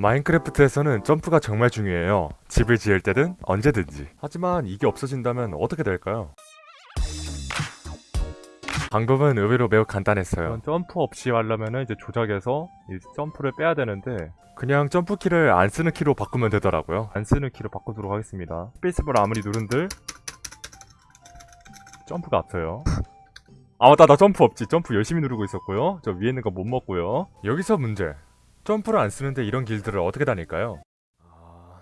마인크래프트에서는 점프가 정말 중요해요. 집을 지을 때든 언제든지. 하지만 이게 없어진다면 어떻게 될까요? 방법은 의외로 매우 간단했어요. 점프 없이 하려면 이제 조작에서 이 점프를 빼야 되는데 그냥 점프 키를 안 쓰는 키로 바꾸면 되더라고요. 안 쓰는 키로 바꾸도록 하겠습니다. 스페이스바를 아무리 누른들 점프가 없어요. 아 맞다 나 점프 없지. 점프 열심히 누르고 있었고요. 저 위에 있는 거 못 먹고요. 여기서 문제. 점프를 안 쓰는데 이런 길들을 어떻게 다닐까요? 아,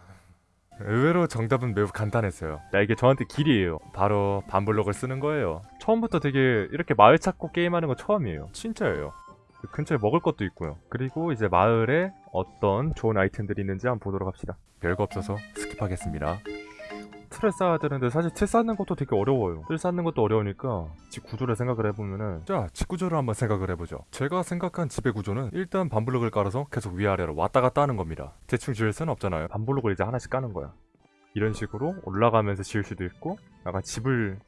의외로 정답은 매우 간단했어요. 야 이게 저한테 길이에요. 바로 반블록을 쓰는 거예요. 처음부터 되게 이렇게 마을 찾고 게임하는 거 처음이에요. 진짜예요. 그 근처에 먹을 것도 있고요. 그리고 이제 마을에 어떤 좋은 아이템들이 있는지 한번 보도록 합시다. 별거 없어서 스킵하겠습니다. 틀을 쌓아야 되는데 사실 틀 쌓는 것도 되게 어려워요. 틀 쌓는 것도 어려우니까 집 구조를 생각을 해보면은 자, 집 구조를 한번 생각을 해보죠. 제가 생각한 집의 구조는 일단 반블록을 깔아서 계속 위아래로 왔다 갔다 하는 겁니다. 대충 지을 수는 없잖아요. 반블록을 이제 하나씩 까는 거야. 이런 식으로 올라가면서 지을 수도 있고 약간 집을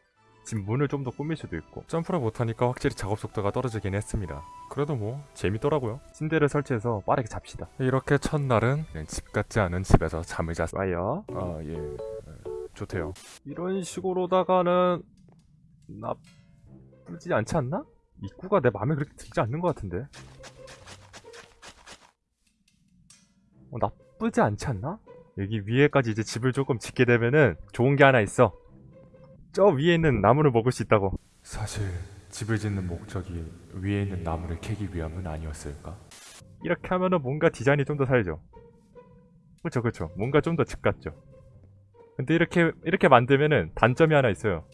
집 문을 좀 더 꾸밀 수도 있고 점프를 못하니까 확실히 작업 속도가 떨어지긴 했습니다. 그래도 뭐 재밌더라고요. 침대를 설치해서 빠르게 잡시다. 이렇게 첫날은 집 같지 않은 집에서 잠을 잤어요. 아 예. 좋대요. 이런 식으로다가는 나쁘지 않지 않나? 입구가 내 마음에 그렇게 들지 않는 것 같은데. 어, 나쁘지 않지 않나? 여기 위에까지 이제 집을 조금 짓게 되면은 좋은 게 하나 있어. 저 위에 있는 나무를 먹을 수 있다고. 사실 집을 짓는 목적이 위에 있는 나무를 캐기 위함은 아니었을까? 이렇게 하면은 뭔가 디자인이 좀 더 살죠. 그쵸 그쵸. 뭔가 좀 더 집 같죠. 근데 이렇게 이렇게 만들면은 단점이 하나 있어요.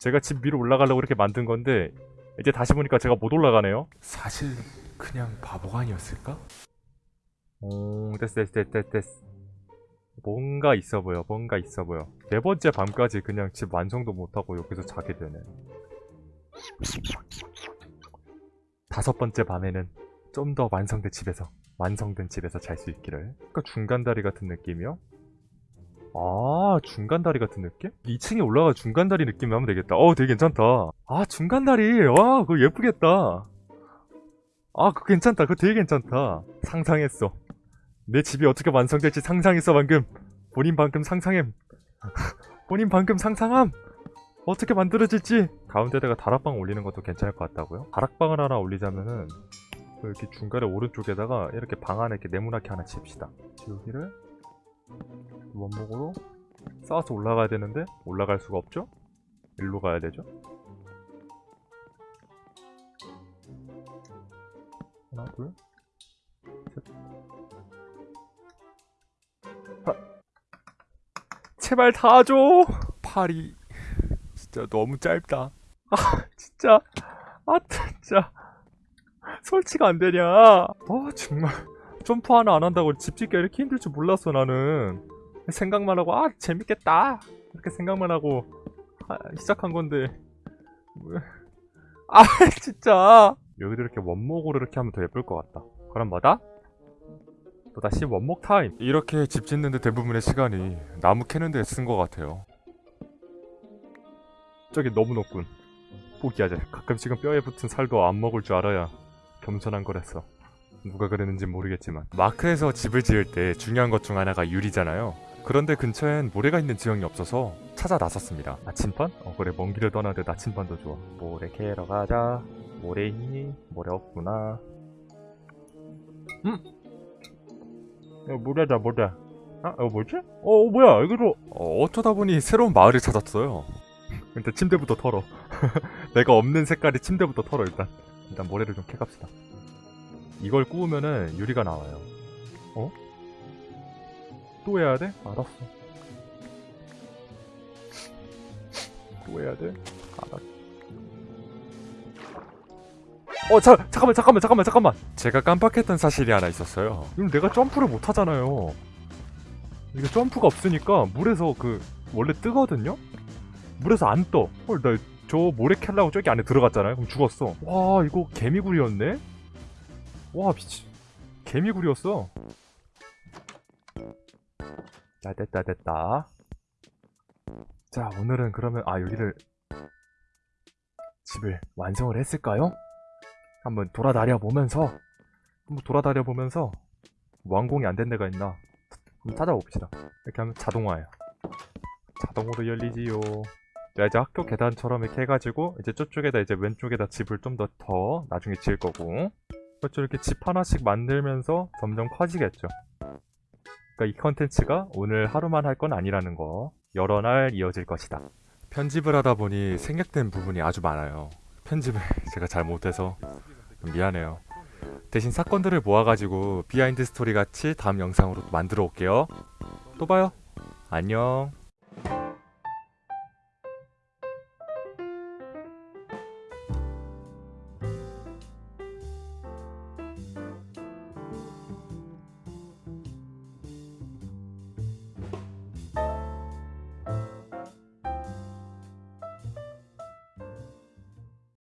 제가 집 위로 올라가려고 이렇게 만든 건데 이제 다시 보니까 제가 못 올라가네요. 사실 그냥 바보가 아니었을까? 오 됐어 됐어 됐어 됐어, 됐어. 뭔가 있어 보여 뭔가 있어 보여 네 번째 밤까지 그냥 집 완성도 못하고 여기서 자게 되네 다섯 번째 밤에는 좀 더 완성된 집에서 완성된 집에서 잘 수 있기를 그러니까 중간다리 같은 느낌이요? 아 중간다리 같은 느낌? 2층에 올라가 중간다리 느낌 하면 되겠다. 어 되게 괜찮다. 아 중간다리. 와 그거 예쁘겠다. 아 그거 괜찮다. 그거 되게 괜찮다. 상상했어. 내 집이 어떻게 완성될지 상상했어 방금. 본인 방금 상상함. 본인 방금 상상함. 어떻게 만들어질지. 가운데다가 다락방 올리는 것도 괜찮을 것 같다고요? 다락방을 하나 올리자면은 이렇게 중간에 오른쪽에다가 이렇게 방 안에 이렇게 네모나게 하나 칩시다. 여기를 원목으로 쌓아서 올라가야 되는데 올라갈 수가 없죠? 일로 가야 되죠? 하나 둘 셋. 하. 제발 닿아줘 팔이 진짜 너무 짧다 아 진짜 아 진짜 설치가 안 되냐 아 정말 점프 하나 안 한다고 집 짓기가 이렇게 힘들 줄 몰랐어 나는 생각만 하고 아 재밌겠다. 이렇게 생각만 하고 아, 시작한 건데. 아 진짜. 여기도 이렇게 원목으로 이렇게 하면 더 예쁠 것 같다. 그럼 뭐다? 또다시 원목 타임. 이렇게 집 짓는데 대부분의 시간이 나무 캐는 데 쓴 것 같아요. 저기 너무 높군. 포기하자. 가끔씩은 뼈에 붙은 살도 안 먹을 줄 알아야 겸손한 거랬어 누가 그랬는지 모르겠지만 마크에서 집을 지을 때 중요한 것 중 하나가 유리잖아요. 그런데 근처엔 모래가 있는 지형이 없어서 찾아 나섰습니다. 나침반? 어 그래. 먼 길을 떠나는데 나침반도 좋아. 모래 캐러 가자. 모래 있니? 모래 없구나. 음! 야 모래다 모래. 아? 어 뭐지? 어, 어 뭐야? 여기로 어, 어쩌다 보니 새로운 마을을 찾았어요. 일단 침대부터 털어. 내가 없는 색깔의 침대부터 털어 일단. 일단 모래를 좀 캐갑시다 이걸 구우면은 유리가 나와요 어? 또 해야 돼? 알았어 또 해야 돼? 알았어 어 자, 잠깐만 잠깐만 잠깐만 잠깐만 제가 깜빡했던 사실이 하나 있었어요 이럼 내가 점프를 못 하잖아요 이게 점프가 없으니까 물에서 그 원래 뜨거든요? 물에서 안 떠. 헐, 나저 모래 캘라고 저기 안에 들어갔잖아요. 그럼 죽었어. 와, 이거 개미굴이었네? 와, 미치. 개미굴이었어. 자, 됐다, 됐다. 자, 오늘은 그러면, 아, 여기를, 집을 완성을 했을까요? 한번 돌아다녀 보면서, 한번 돌아다녀 보면서, 완공이 안 된 데가 있나 한번 찾아봅시다 이렇게 하면 자동화예요 자동으로 열리지요 자 이제 학교 계단처럼 이렇게 해가지고 이제 저쪽에다 이제 왼쪽에다 집을 좀 더더 나중에 지을 거고 그렇죠. 이렇게 집 하나씩 만들면서 점점 커지겠죠. 그러니까 이 컨텐츠가 오늘 하루만 할 건 아니라는 거 여러 날 이어질 것이다. 편집을 하다 보니 생략된 부분이 아주 많아요. 편집을 제가 잘 못해서 좀 미안해요. 대신 사건들을 모아가지고 behind story 같이 다음 영상으로 만들어 올게요. 또 봐요. 안녕